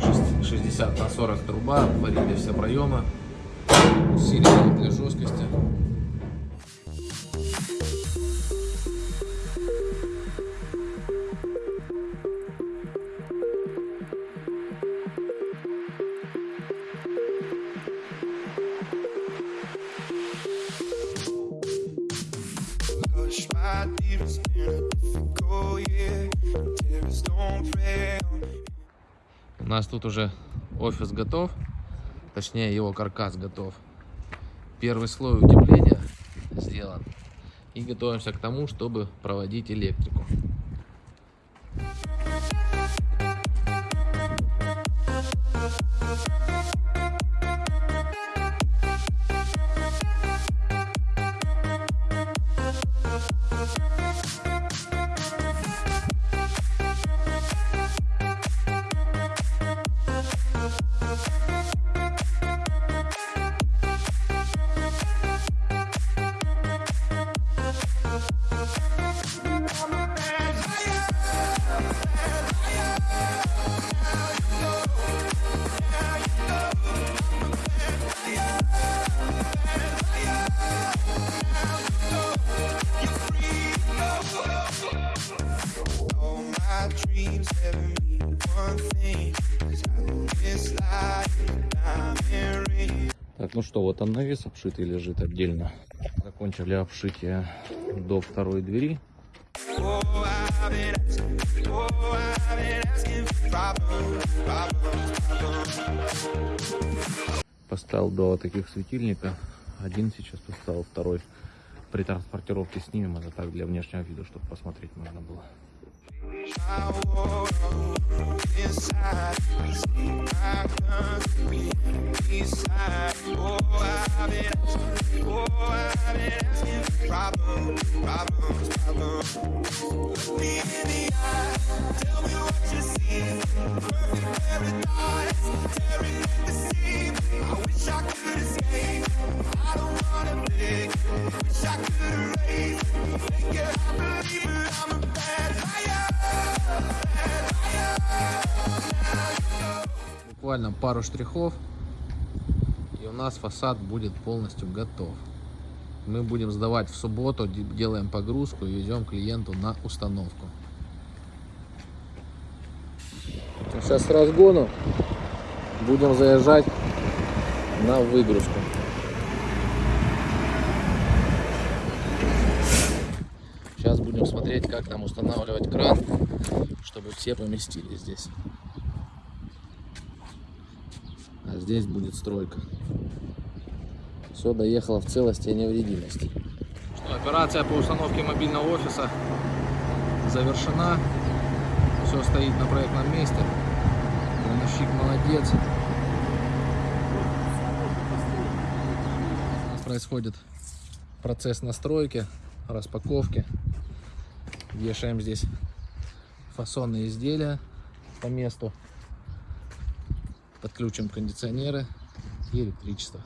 Шест- 60 на 40 труба. Варили все проемы. Усилили для жесткости. У нас тут уже офис готов. Точнее, его каркас готов. Первый слой утепления сделан. И готовимся к тому, чтобы проводить электрику. Dreams ever mean one thing. 'Cause I know this life is a diamond ring. Так, ну что, вот он навес обшитый лежит отдельно. Закончили обшитие до второй двери. Oh, oh. Поставил два таких светильника. Один сейчас поставил, второй при транспортировке снимем. Это так для внешнего вида, чтобы посмотреть можно было. Problems, problems. Look me in the eye, tell me Буквально пару штрихов, и у нас фасад будет полностью готов. Мы будем сдавать в субботу, де- делаем погрузку и везем клиенту на установку. Сейчас разгону будем заезжать на выгрузку. Сейчас будем смотреть, как нам устанавливать кран, чтобы все поместились здесь. А здесь будет стройка. Все доехало в целости и невредимости. Что, операция по установке мобильного офиса завершена. Все стоит на проектном месте. Крановщик молодец. Происходит процесс настройки, распаковки. Вешаем здесь фасонные изделия по месту. Подключим кондиционеры и электричество.